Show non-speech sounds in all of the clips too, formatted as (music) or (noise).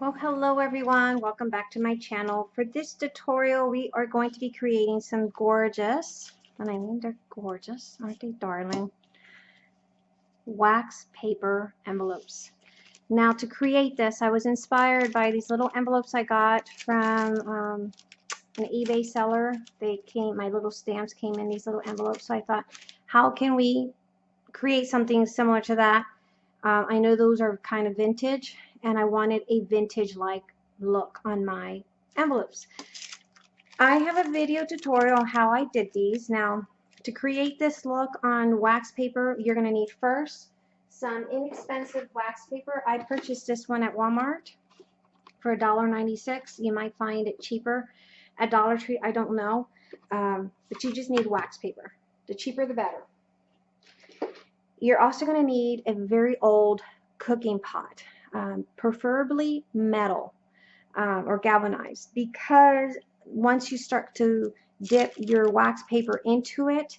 Well, hello everyone. Welcome back to my channel. For this tutorial, we are going to be creating some gorgeous, and I mean they're gorgeous, aren't they darling, wax paper envelopes. Now to create this, I was inspired by these little envelopes I got from um, an eBay seller. They came, my little stamps came in these little envelopes. So I thought, how can we create something similar to that? Um, I know those are kind of vintage and I wanted a vintage like look on my envelopes. I have a video tutorial on how I did these. Now to create this look on wax paper you're going to need first some inexpensive wax paper. I purchased this one at Walmart for $1.96. You might find it cheaper at Dollar Tree. I don't know. Um, but you just need wax paper. The cheaper the better. You're also going to need a very old cooking pot um, preferably metal um, or galvanized because once you start to dip your wax paper into it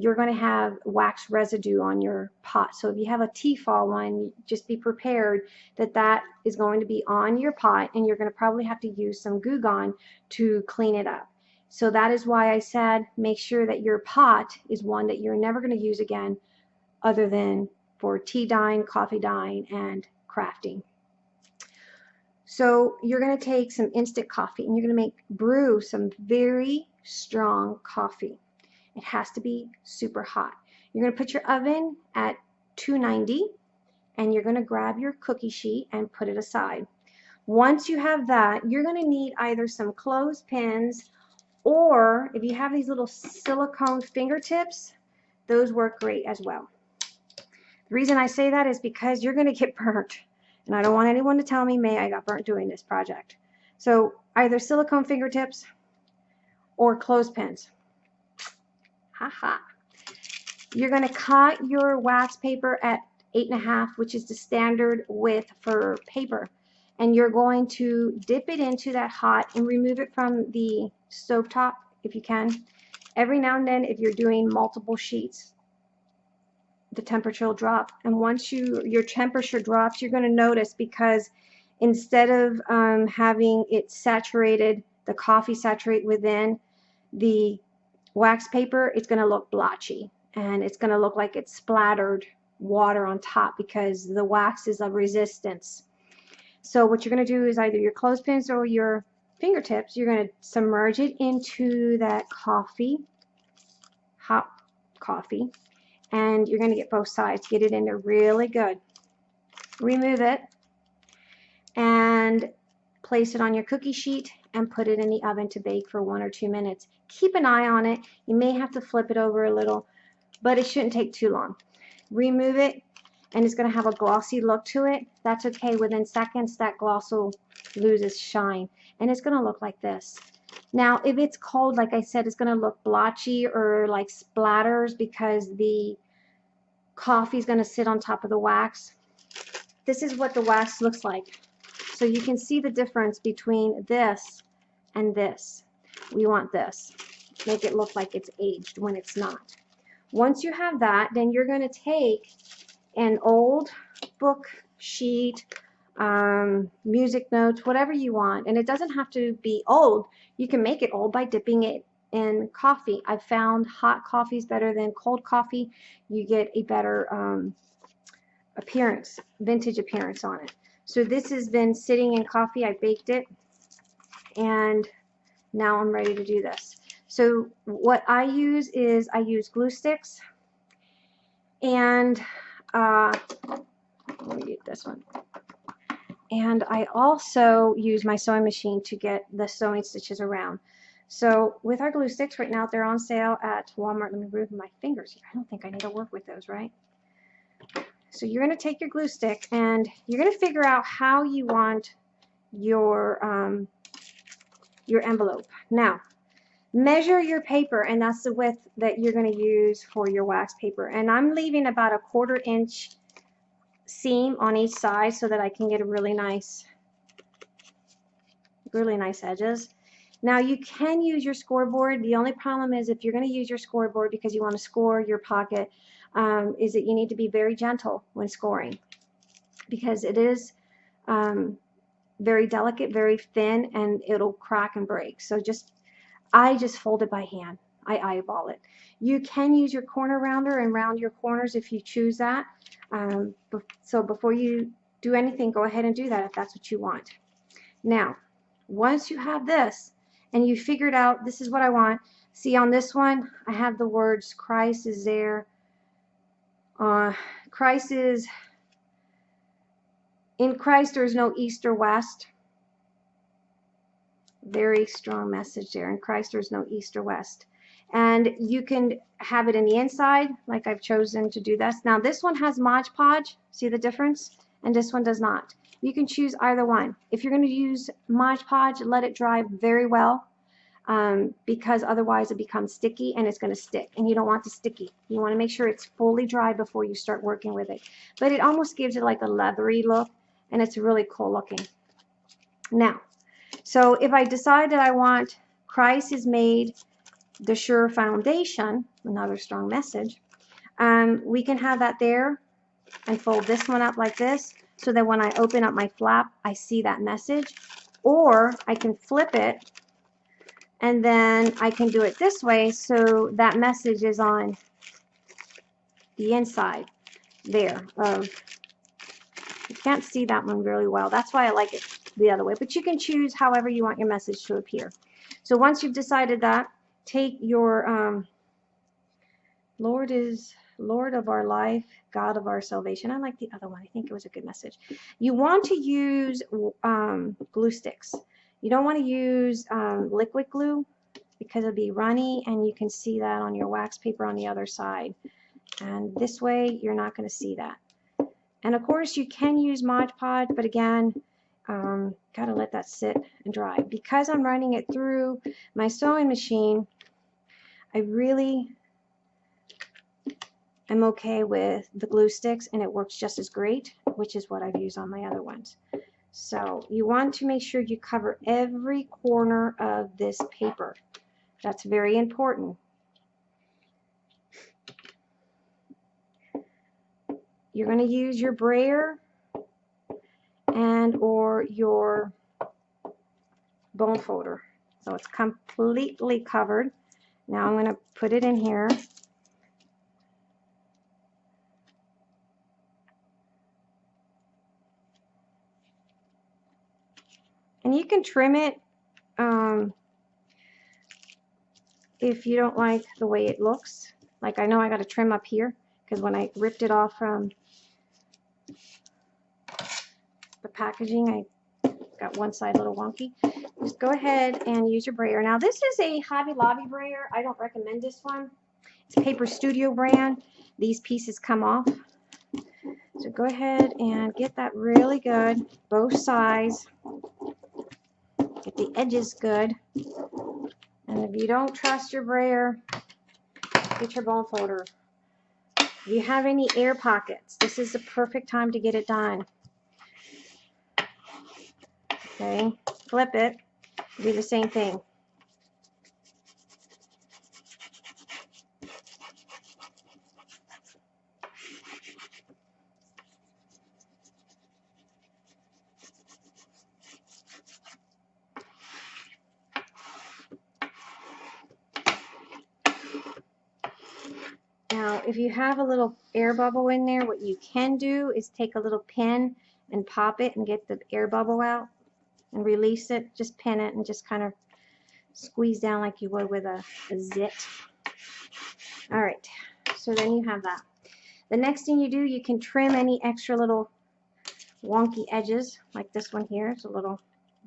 you're going to have wax residue on your pot. So if you have a Tefal one just be prepared that that is going to be on your pot and you're going to probably have to use some Goo Gone to clean it up. So that is why I said make sure that your pot is one that you're never going to use again other than for tea dyeing, coffee dyeing, and crafting. So you're going to take some instant coffee and you're going to make brew some very strong coffee. It has to be super hot. You're going to put your oven at 290 and you're going to grab your cookie sheet and put it aside. Once you have that, you're going to need either some clothespins or if you have these little silicone fingertips, those work great as well. The reason I say that is because you're going to get (laughs) burnt. And I don't want anyone to tell me, May, I got burnt doing this project. So either silicone fingertips or clothespins. Haha. You're going to cut your wax paper at eight and a half, which is the standard width for paper. And you're going to dip it into that hot and remove it from the stove top if you can. Every now and then, if you're doing multiple sheets, the temperature will drop. And once you your temperature drops, you're going to notice because instead of um, having it saturated, the coffee saturate within the wax paper, it's going to look blotchy and it's going to look like it's splattered water on top because the wax is of resistance. So what you're going to do is either your clothespins or your fingertips, you're going to submerge it into that coffee, hot coffee, and you're going to get both sides. Get it in there really good. Remove it and place it on your cookie sheet and put it in the oven to bake for one or two minutes. Keep an eye on it. You may have to flip it over a little, but it shouldn't take too long. Remove it and it's going to have a glossy look to it. That's okay. Within seconds, that gloss will lose its shine. And it's going to look like this. Now, if it's cold, like I said, it's going to look blotchy or like splatters because the coffee is going to sit on top of the wax. This is what the wax looks like. So you can see the difference between this and this. We want this. Make it look like it's aged when it's not. Once you have that, then you're going to take an old book sheet, um, music notes, whatever you want. And it doesn't have to be old. You can make it old by dipping it in coffee. I've found hot coffee is better than cold coffee. You get a better um, appearance, vintage appearance on it. So this has been sitting in coffee. I baked it and now I'm ready to do this. So what I use is I use glue sticks and uh, let me get this one. And I also use my sewing machine to get the sewing stitches around. So with our glue sticks right now, they're on sale at Walmart. Let me move my fingers here. I don't think I need to work with those, right? So you're going to take your glue stick and you're going to figure out how you want your um, your envelope. Now, measure your paper and that's the width that you're going to use for your wax paper. And I'm leaving about a quarter inch seam on each side so that I can get a really nice really nice edges. Now you can use your scoreboard. The only problem is if you're going to use your scoreboard because you want to score your pocket, um, is that you need to be very gentle when scoring because it is um, very delicate, very thin, and it'll crack and break. So just, I just fold it by hand. I eyeball it. You can use your corner rounder and round your corners if you choose that. Um, so before you do anything, go ahead and do that if that's what you want. Now, once you have this and you figured out this is what I want, see on this one, I have the words Christ is there. Uh, Christ is, in Christ there is no east or west. Very strong message there. In Christ there is no east or west and you can have it in the inside like I've chosen to do this. Now this one has Mod Podge, see the difference? And this one does not. You can choose either one. If you're going to use Mod Podge, let it dry very well um, because otherwise it becomes sticky and it's going to stick and you don't want the sticky. You want to make sure it's fully dry before you start working with it. But it almost gives it like a leathery look and it's really cool looking. Now, so if I decide that I want Christ is made the Sure Foundation, another strong message, um, we can have that there and fold this one up like this so that when I open up my flap, I see that message. Or I can flip it and then I can do it this way so that message is on the inside there you can't see that one really well that's why I like it the other way but you can choose however you want your message to appear so once you've decided that take your um, Lord is Lord of our life, God of our salvation. I like the other one. I think it was a good message. You want to use um, glue sticks. You don't want to use um, liquid glue because it'll be runny and you can see that on your wax paper on the other side. And this way you're not going to see that. And of course you can use Mod Podge, but again, um, gotta let that sit and dry. Because I'm running it through my sewing machine, I really am okay with the glue sticks and it works just as great, which is what I've used on my other ones. So you want to make sure you cover every corner of this paper. That's very important. You're going to use your brayer and or your bone folder. So it's completely covered. Now I'm going to put it in here. And you can trim it um, if you don't like the way it looks. Like I know I got to trim up here because when I ripped it off from the packaging, I got one side a little wonky just go ahead and use your brayer. Now this is a Hobby Lobby brayer. I don't recommend this one. It's Paper Studio brand. These pieces come off. So go ahead and get that really good, both sides. Get the edges good. And if you don't trust your brayer, get your bone folder. If you have any air pockets, this is the perfect time to get it done. Okay, flip it do the same thing. Now, if you have a little air bubble in there, what you can do is take a little pin and pop it and get the air bubble out and release it, just pin it and just kind of squeeze down like you would with a, a zit. All right, so then you have that. The next thing you do, you can trim any extra little wonky edges, like this one here. It's a little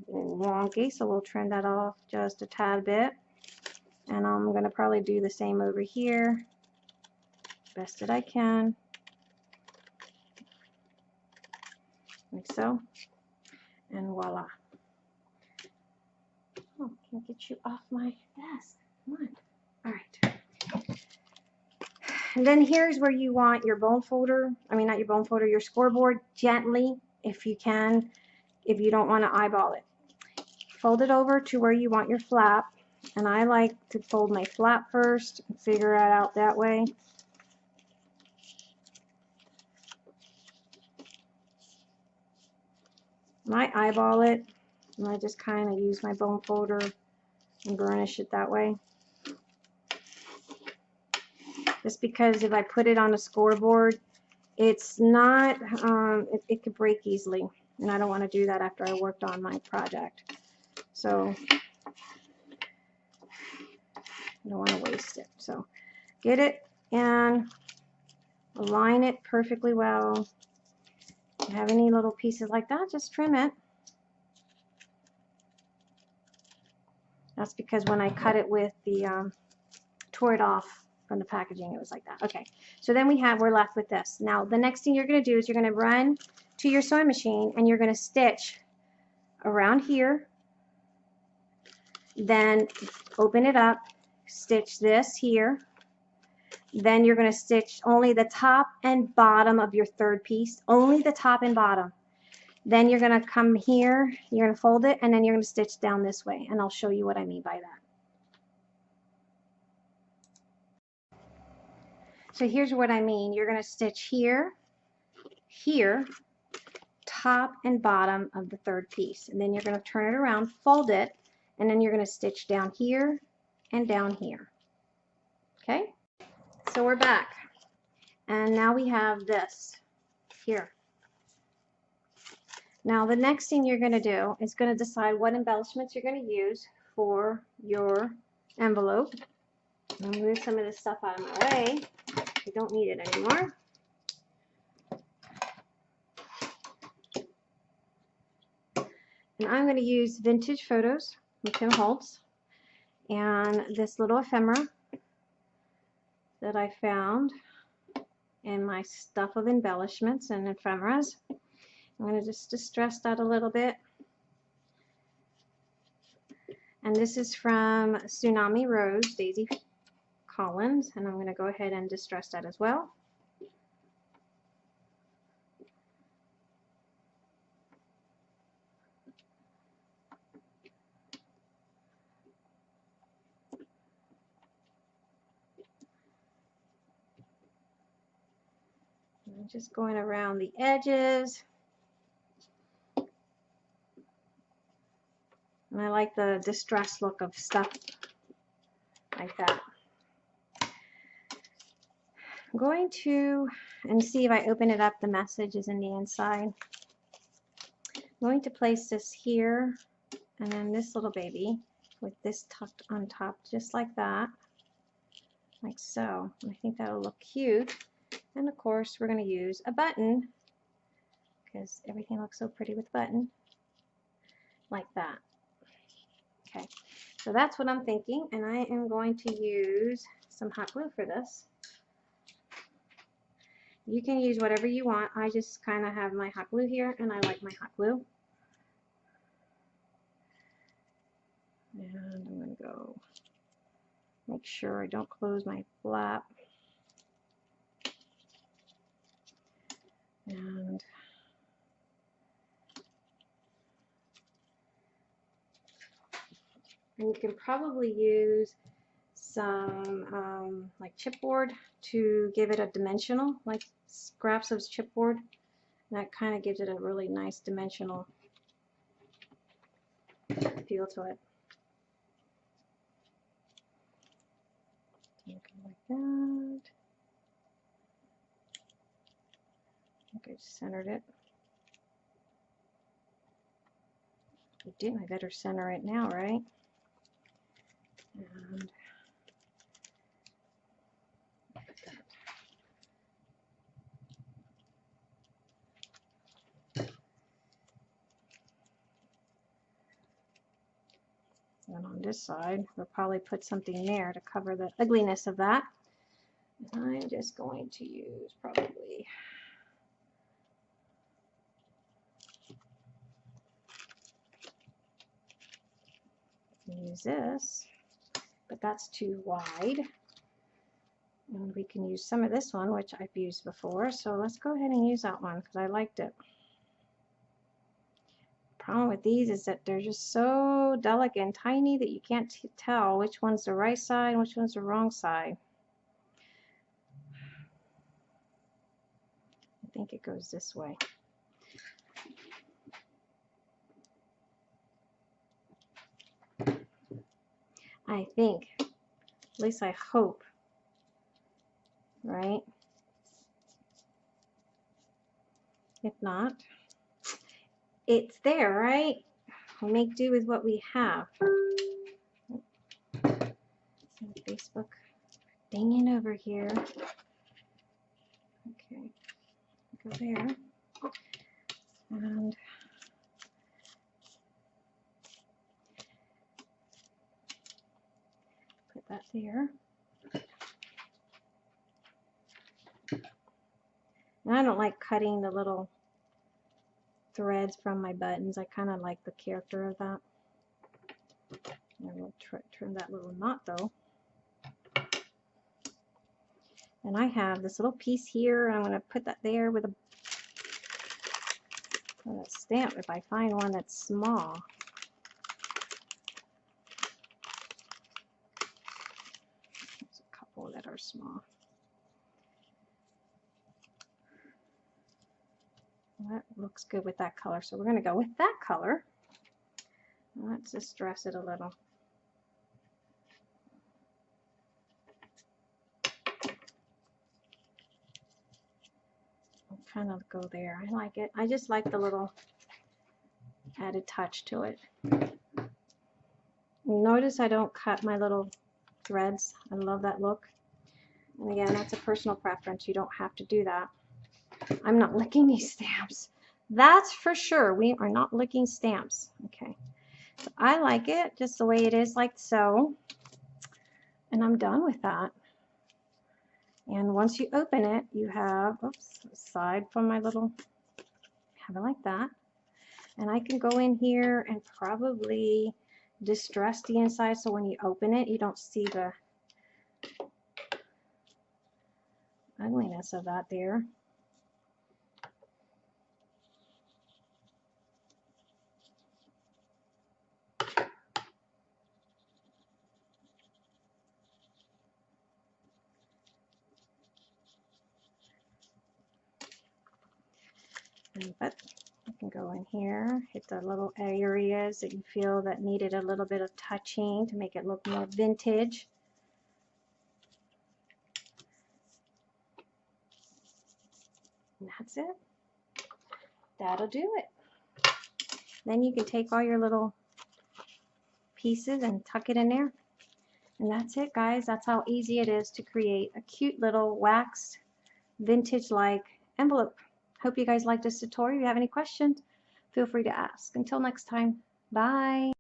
wonky, so we'll trim that off just a tad bit. And I'm going to probably do the same over here, best that I can. Like so. And voila. Oh, can I get you off my desk? Come on. All right. And then here's where you want your bone folder, I mean not your bone folder, your scoreboard gently, if you can, if you don't want to eyeball it. Fold it over to where you want your flap, and I like to fold my flap first and figure it out that way. I eyeball it, and I just kind of use my bone folder and burnish it that way. Just because if I put it on a scoreboard, it's not, um, it, it could break easily. And I don't want to do that after I worked on my project. So I don't want to waste it. So get it and align it perfectly well. If you have any little pieces like that, just trim it. That's because when I cut it with the, um, tore it off from the packaging, it was like that. Okay, so then we have, we're left with this. Now, the next thing you're going to do is you're going to run to your sewing machine and you're going to stitch around here. Then open it up, stitch this here. Then you're going to stitch only the top and bottom of your third piece, only the top and bottom. Then you're going to come here, you're going to fold it, and then you're going to stitch down this way. And I'll show you what I mean by that. So here's what I mean. You're going to stitch here, here, top and bottom of the third piece. And then you're going to turn it around, fold it, and then you're going to stitch down here and down here. Okay? So we're back. And now we have this here. Now the next thing you're going to do is going to decide what embellishments you're going to use for your envelope. I'll move some of this stuff out of my way. I don't need it anymore. And I'm going to use Vintage Photos from Tim Holtz and this little ephemera that I found in my stuff of embellishments and ephemeras. I'm going to just distress that a little bit. And this is from Tsunami Rose, Daisy Collins, and I'm going to go ahead and distress that as well. Just going around the edges. And I like the distressed look of stuff like that. I'm going to, and see if I open it up, the message is in the inside. I'm going to place this here, and then this little baby with this tucked on top, just like that, like so. I think that'll look cute. And of course, we're going to use a button, because everything looks so pretty with button, like that. Okay, so that's what I'm thinking, and I am going to use some hot glue for this. You can use whatever you want. I just kind of have my hot glue here, and I like my hot glue. And I'm going to go make sure I don't close my flap. And and you can probably use some um, like chipboard to give it a dimensional, like scraps of chipboard. And that kind of gives it a really nice dimensional feel to it. Like that. I think I centered it. I did. I better center it now, right? And And on this side, we'll probably put something there to cover the ugliness of that. And I'm just going to use probably use this, but that's too wide. And we can use some of this one, which I've used before. So let's go ahead and use that one because I liked it. Problem with these is that they're just so delicate and tiny that you can't tell which one's the right side and which one's the wrong side. I think it goes this way. I think. At least I hope. Right? If not, it's there, right? We'll make do with what we have. Facebook dinging over here. Okay, go there. And put that there. And I don't like cutting the little threads from my buttons. I kind of like the character of that. I will turn that little knot though. And I have this little piece here. I'm going to put that there with a, with a stamp if I find one that's small. That are small. That looks good with that color. So we're going to go with that color. Let's just dress it a little. kind of go there. I like it. I just like the little added touch to it. Notice I don't cut my little threads. I love that look. And again, that's a personal preference. You don't have to do that. I'm not licking these stamps. That's for sure. We are not licking stamps. Okay. So I like it just the way it is, like so. And I'm done with that. And once you open it, you have, oops, aside from my little, have it like that. And I can go in here and probably distress the inside so when you open it, you don't see the ugliness of that there. but you can go in here, hit the little areas that you feel that needed a little bit of touching to make it look more vintage. And that's it. That'll do it. Then you can take all your little pieces and tuck it in there. And that's it, guys. That's how easy it is to create a cute little waxed vintage-like envelope. Hope you guys liked this tutorial. If you have any questions, feel free to ask. Until next time, bye.